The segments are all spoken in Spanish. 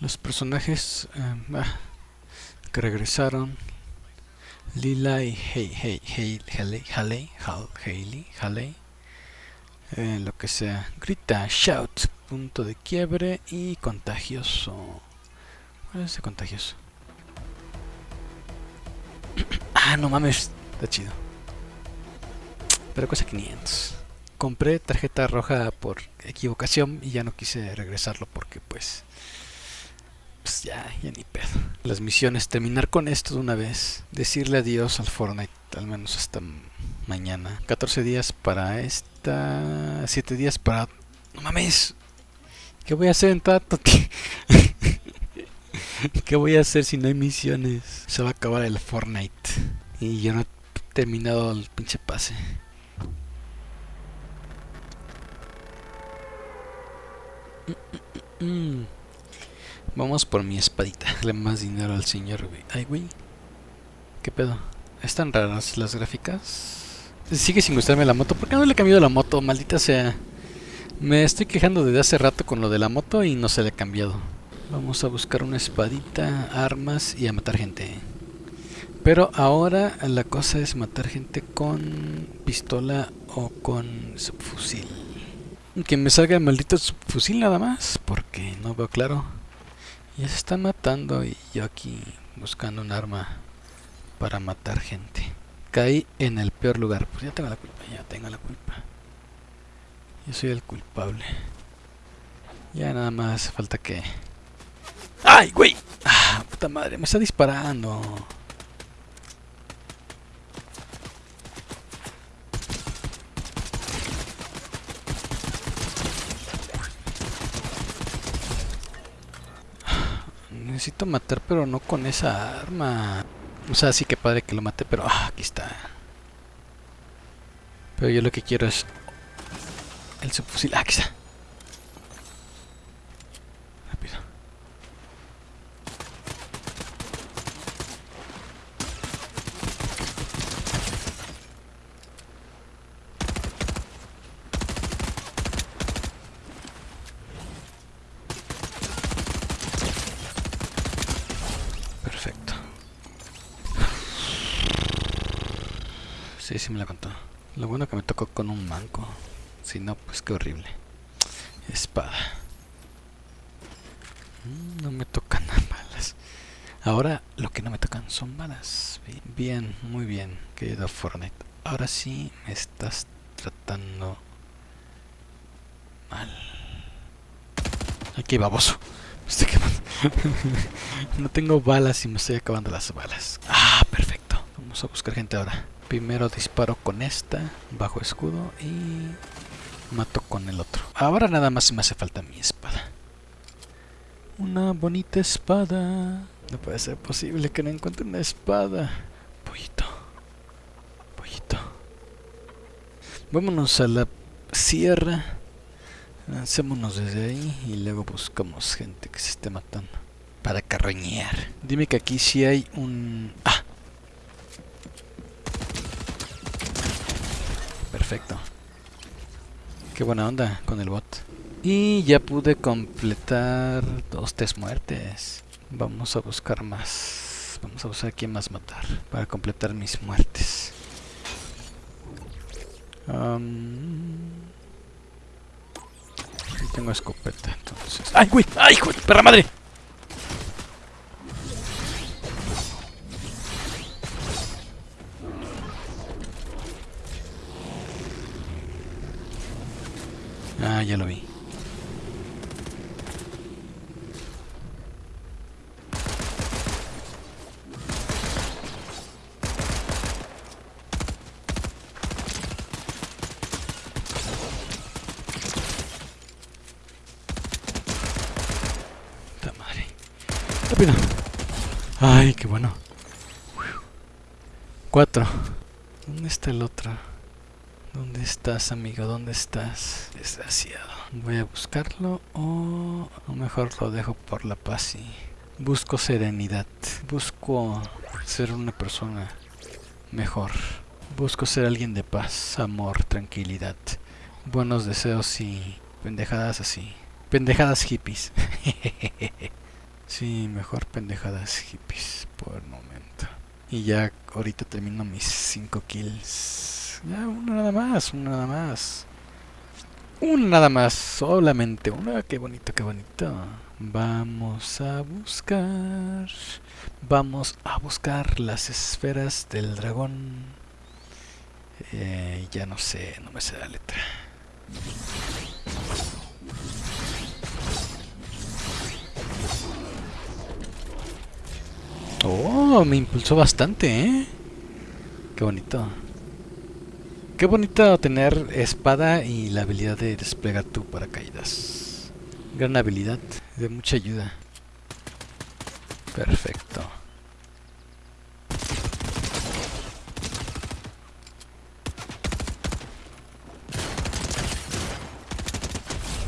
Los personajes ah, que regresaron. Lila y Hey, Hey, Hey, Haley, Haley, Haley. Eh, lo que sea. Grita, shout, punto de quiebre y contagioso. ¿Cuál es ese contagioso? ah, no mames, está chido. Pero cuesta 500. Compré tarjeta roja por equivocación y ya no quise regresarlo porque pues... Pues ya, ya ni pedo. Las misiones, terminar con esto de una vez. Decirle adiós al Fortnite, al menos hasta mañana. 14 días para esta... 7 días para... No mames. ¿Qué voy a hacer en tanto. ¿Qué voy a hacer si no hay misiones? Se va a acabar el Fortnite. Y yo no he terminado el pinche pase. Mm. Vamos por mi espadita. Dale más dinero al señor, güey. Ay, güey. ¿Qué pedo? ¿Están raras las gráficas? Sigue sin gustarme la moto. ¿Por qué no le he cambiado la moto? Maldita sea. Me estoy quejando desde hace rato con lo de la moto y no se le ha cambiado. Vamos a buscar una espadita, armas y a matar gente. Pero ahora la cosa es matar gente con pistola o con subfusil. Que me salga el maldito subfusil nada más, porque no veo claro. Ya se está matando y yo aquí buscando un arma para matar gente. Caí en el peor lugar. Pues ya tengo la culpa, ya tengo la culpa. Yo soy el culpable. Ya nada más falta que... ¡Ay, güey! ¡Ah, puta madre! Me está disparando. Necesito matar, pero no con esa arma. O sea, sí que padre que lo mate, pero ah, aquí está. Pero yo lo que quiero es el subfusil. Ah, aquí está. Rápido. Perfecto. Sí, sí me la contó. Lo bueno que me tocó con un manco. Si no, pues qué horrible. Espada. Mm, No me tocan balas. Ahora lo que no me tocan son balas. Bi- Bien, muy bien, querido Fortnite. Ahora sí me estás tratando mal. Aquí baboso. No tengo balas y me estoy acabando las balas. Ah, perfecto. Vamos a buscar gente ahora. Primero disparo con esta, bajo escudo y mato con el otro. Ahora nada más me hace falta mi espada. Una bonita espada. No puede ser posible que no encuentre una espada. Pollito. Pollito. Vámonos a la sierra. Lancémonos desde ahí y luego buscamos gente que se esté matando. Para carroñear. Dime que aquí sí hay un... Ah. Perfecto. Qué buena onda con el bot. Y ya pude completar dos test muertes. Vamos a buscar más. Vamos a buscar quién más matar para completar mis muertes. Tengo escopeta, entonces. ¡Ay, güey! ¡Ay, de perra madre! Ah, ya lo vi. Ay, qué bueno. Cuatro. ¿Dónde está el otro? ¿Dónde estás, amigo? ¿Dónde estás? Desgraciado. Voy a buscarlo o mejor lo dejo por la paz y busco serenidad. Busco ser una persona mejor. Busco ser alguien de paz, amor, tranquilidad, buenos deseos y pendejadas así. Pendejadas hippies. Sí, mejor pendejadas hippies por el momento. Y ya ahorita termino mis 5 kills. Ya, uno nada más, uno nada más. Uno nada más, solamente uno. Qué bonito, qué bonito. Vamos a buscar... Vamos a buscar las esferas del dragón. Eh, ya no sé, no me sé la letra. Oh, me impulsó bastante, ¿eh? Qué bonito. Qué bonito tener espada y la habilidad de desplegar tu paracaídas. Gran habilidad, de mucha ayuda. Perfecto.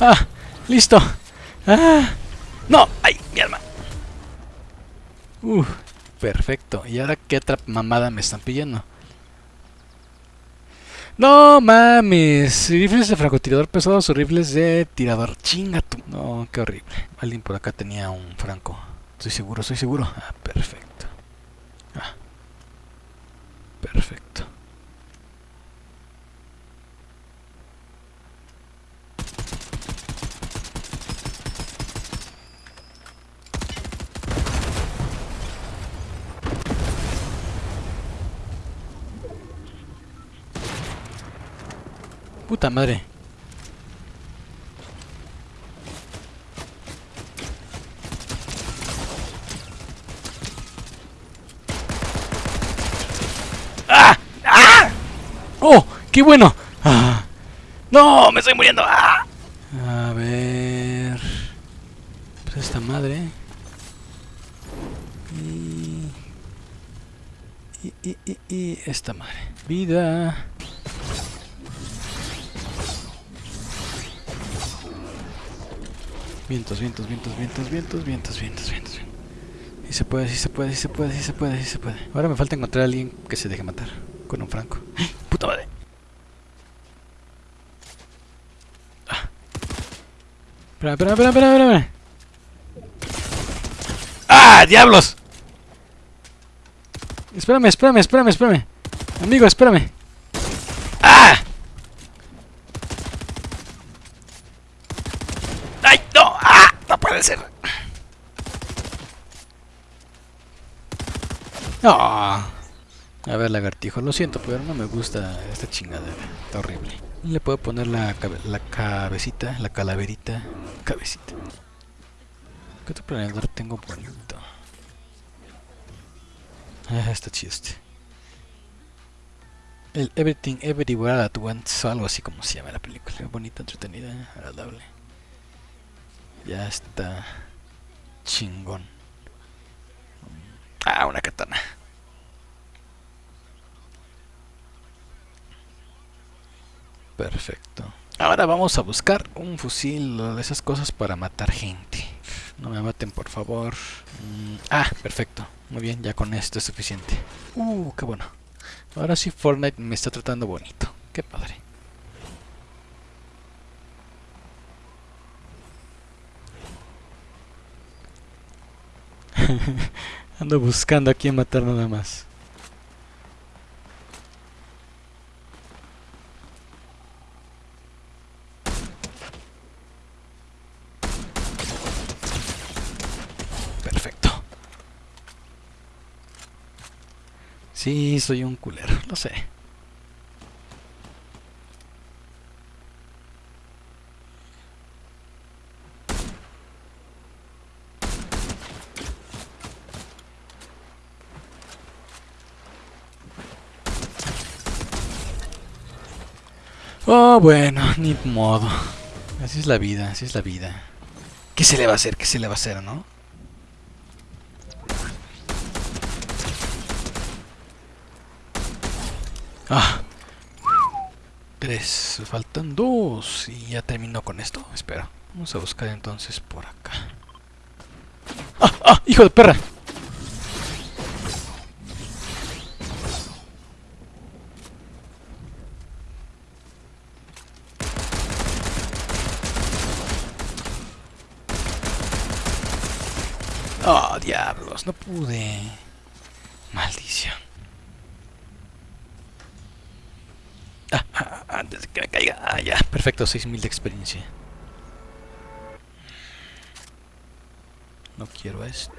¡Ah! ¡Listo! ¡Ah! ¡No! ¡Ay! ¡Mi alma! Uf, perfecto. ¿Y ahora qué otra mamada me están pidiendo? No mames, rifles de francotirador pesados o rifles de tirador. Chinga tú. No, qué horrible. Alguien por acá tenía un franco. Estoy seguro, estoy seguro. Ah, perfecto. Ah. Perfecto. Puta madre. ¡Ah! ¡Ah! ¡Oh! ¡Qué bueno! ¡Ah! ¡No! ¡Me estoy muriendo! ¡Ah! A ver... Pues esta madre... Y... Y, y, y, y esta madre. Vida... Vientos, vientos, vientos, vientos, vientos, vientos, vientos, vientos. Sí se puede, sí se puede, sí se puede, sí se puede, sí se puede. Ahora me falta encontrar a alguien que se deje matar con un franco. ¡Puta madre! Ah. Espera, espera, espera, espera, espera. ¡Ah, diablos! Espérame, espérame, espérame, espérame. Amigo, espérame. ¡Ah! ¡Ay, no! ¡Ah! No puede ser. A ver, lagartijo, lo siento, pero no me gusta esta chingadera. Está horrible. Le puedo poner la, cabe la cabecita, la calaverita. Cabecita. ¿Qué otro planeador tengo bonito? Ah, está chido este. El Everything Everywhere at Once, o algo así como se llama la película. Bonita, entretenida, agradable. Ya está chingón. Ah, una katana. Perfecto. Ahora vamos a buscar un fusil o de esas cosas para matar gente. No me maten, por favor. Mm, ah, perfecto. Muy bien, ya con esto es suficiente. Uh, qué bueno. Ahora sí Fortnite me está tratando bonito. Qué padre. Ando buscando a quién matar nada más. Perfecto. Sí, soy un culero, lo sé. Oh, bueno, ni modo. Así es la vida, así es la vida. ¿Qué se le va a hacer? ¿Qué se le va a hacer, no? Ah. Tres. Faltan dos. Y ya terminó con esto. Espera. Vamos a buscar entonces por acá. ¡Ah! ¡Ah! ¡Hijo de perra! Oh, diablos, no pude. Maldición. Ah, antes de que me caiga. Ah, ya, perfecto, 6000 de experiencia. No quiero esto.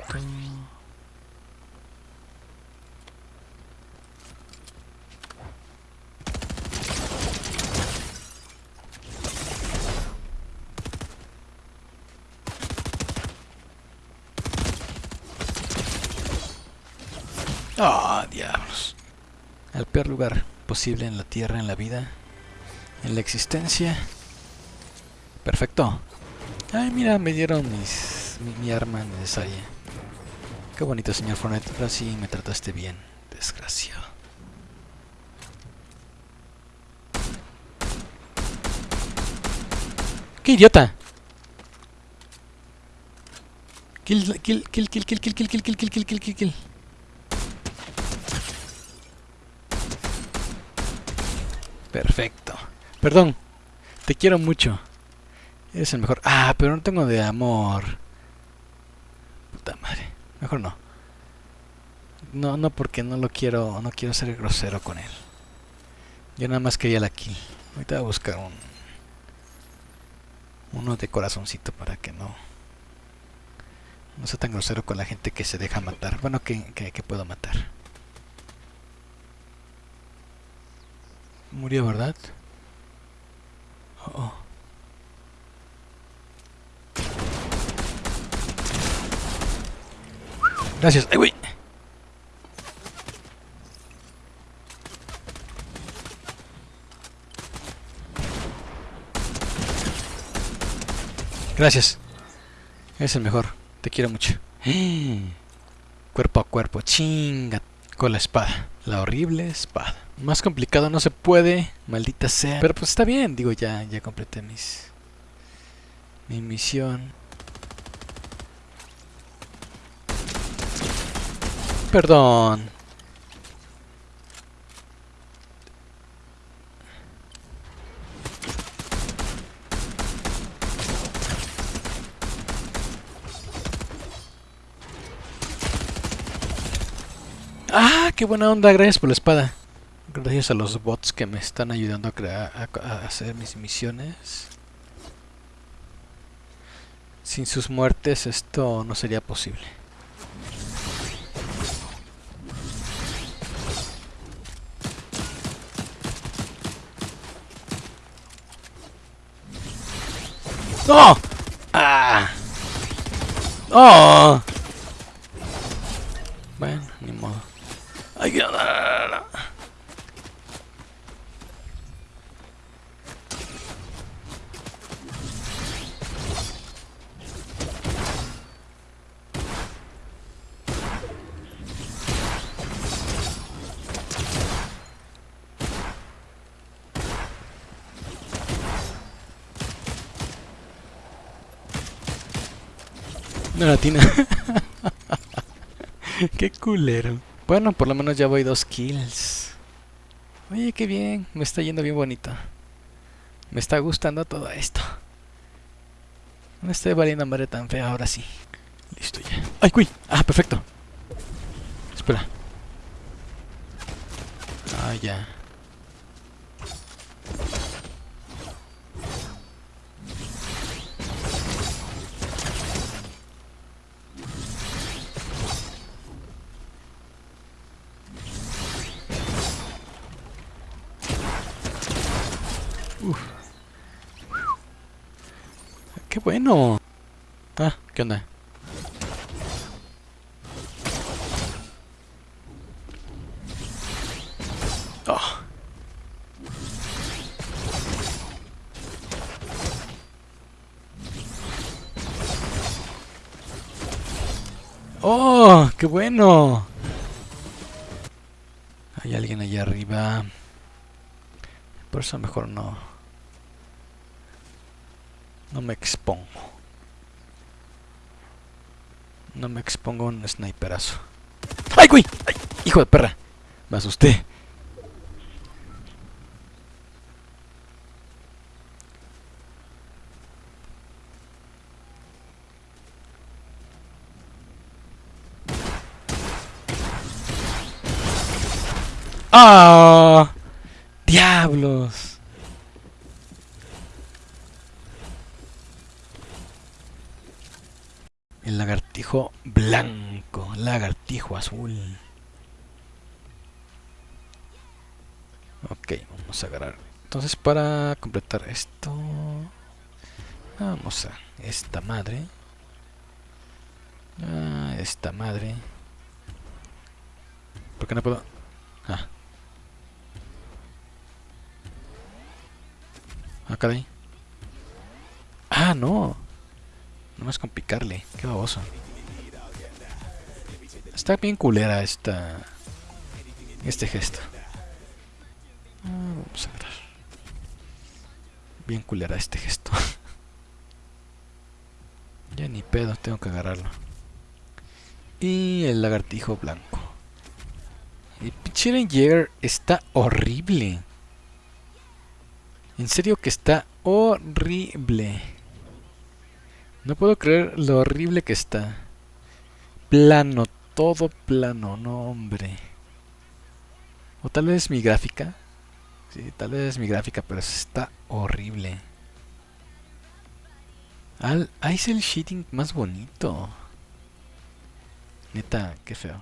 Ah, diablos. El peor lugar posible en la tierra, en la vida, en la existencia. Perfecto. Ay, mira, me dieron mis, mi, mi arma necesaria. Qué bonito, señor Fornet. Ahora sí me trataste bien. Desgraciado. ¡Qué idiota! Kill, kill, kill, kill, kill, kill, kill, kill, kill, kill, kill, kill, kill, kill. Perfecto. Perdón. Te quiero mucho. Eres el mejor. Ah, pero no tengo de amor. Puta madre. Mejor no. No, no porque no lo quiero, no quiero ser grosero con él. Yo nada más quería la kill. Ahorita voy a buscar un uno de corazoncito para que no no sea tan grosero con la gente que se deja matar. Bueno, que, que, que puedo matar. Murió, ¿verdad? Oh, oh. Gracias. ¡Ay, güey! Gracias. Es el mejor. Te quiero mucho. Cuerpo a cuerpo. Chinga. Con la espada. La horrible espada. Más complicado no se puede. Maldita sea. Pero pues está bien. Digo, ya, ya completé mis... Mi misión. Perdón. Ah, qué buena onda, gracias por la espada. Gracias a los bots que me están ayudando a, crear, a, hacer mis misiones. Sin sus muertes esto no sería posible. ¡No! ¡Ah! ¡Oh! Hay que andar. No latina. Qué culero. Bueno, por lo menos ya voy dos kills. Oye, qué bien. Me está yendo bien bonito. Me está gustando todo esto. No estoy valiendo madre tan fea ahora sí. Listo ya. ¡Ay, cuy! Ah, perfecto. Espera. Ah, ya. ¡Qué bueno! Ah, ¿qué onda? Oh. ¡Oh! ¡Qué bueno! Hay alguien allá arriba. Por eso mejor no. No me expongo. No me expongo a un sniperazo. ¡Ay, güey! ¡Ay! ¡Hijo de perra! Me asusté. ¡Ah! ¡Diablos! Lagartijo blanco, lagartijo azul. Ok, vamos a agarrar. Entonces para completar esto... Vamos a esta madre. Ah, esta madre. ¿Por qué no puedo? Acá de ahí. Ah, no. No más con picarle. Qué baboso. Está bien culera esta... Este gesto. Ah, vamos a ver. Bien culera este gesto. ya ni pedo, tengo que agarrarlo. Y el lagartijo blanco. El pinche está horrible. En serio que está horrible. No puedo creer lo horrible que está. Plano, todo plano, no hombre. O tal vez mi gráfica. Sí, tal vez mi gráfica, pero está horrible. Al, ahí es el shitting más bonito. Neta, qué feo.